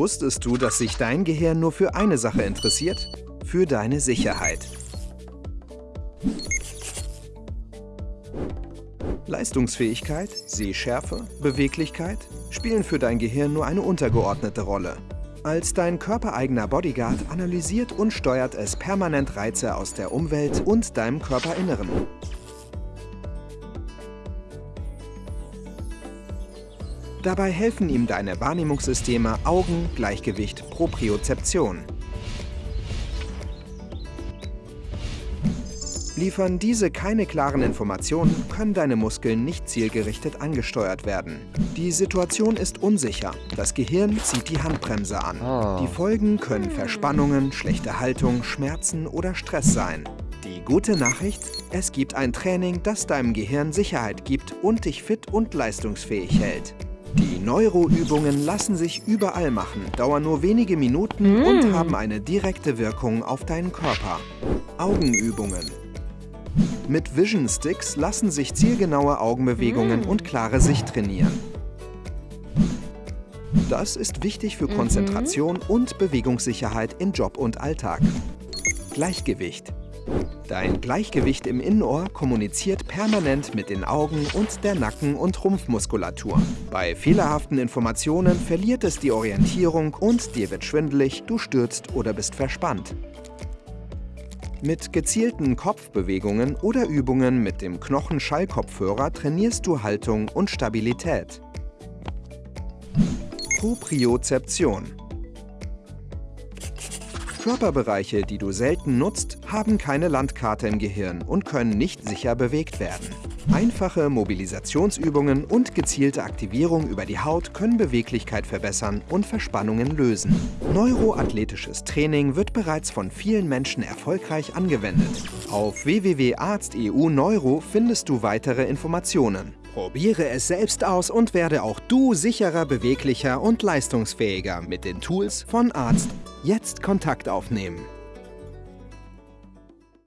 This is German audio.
Wusstest du, dass sich dein Gehirn nur für eine Sache interessiert? Für deine Sicherheit. Leistungsfähigkeit, Sehschärfe, Beweglichkeit spielen für dein Gehirn nur eine untergeordnete Rolle. Als dein körpereigener Bodyguard analysiert und steuert es permanent Reize aus der Umwelt und deinem Körperinneren. Dabei helfen ihm deine Wahrnehmungssysteme Augen, Gleichgewicht, Propriozeption. Liefern diese keine klaren Informationen, können deine Muskeln nicht zielgerichtet angesteuert werden. Die Situation ist unsicher. Das Gehirn zieht die Handbremse an. Die Folgen können Verspannungen, schlechte Haltung, Schmerzen oder Stress sein. Die gute Nachricht? Es gibt ein Training, das deinem Gehirn Sicherheit gibt und dich fit und leistungsfähig hält. Die Neuroübungen lassen sich überall machen, dauern nur wenige Minuten und haben eine direkte Wirkung auf deinen Körper. Augenübungen. Mit Vision Sticks lassen sich zielgenaue Augenbewegungen und klare Sicht trainieren. Das ist wichtig für Konzentration und Bewegungssicherheit in Job und Alltag. Gleichgewicht. Dein Gleichgewicht im Innenohr kommuniziert permanent mit den Augen und der Nacken- und Rumpfmuskulatur. Bei fehlerhaften Informationen verliert es die Orientierung und dir wird schwindelig, du stürzt oder bist verspannt. Mit gezielten Kopfbewegungen oder Übungen mit dem Knochenschallkopfhörer trainierst du Haltung und Stabilität. Propriozeption Körperbereiche, die du selten nutzt, haben keine Landkarte im Gehirn und können nicht sicher bewegt werden. Einfache Mobilisationsübungen und gezielte Aktivierung über die Haut können Beweglichkeit verbessern und Verspannungen lösen. Neuroathletisches Training wird bereits von vielen Menschen erfolgreich angewendet. Auf www.arzt.eu Neuro findest du weitere Informationen. Probiere es selbst aus und werde auch du sicherer, beweglicher und leistungsfähiger mit den Tools von Arzt. Jetzt Kontakt aufnehmen.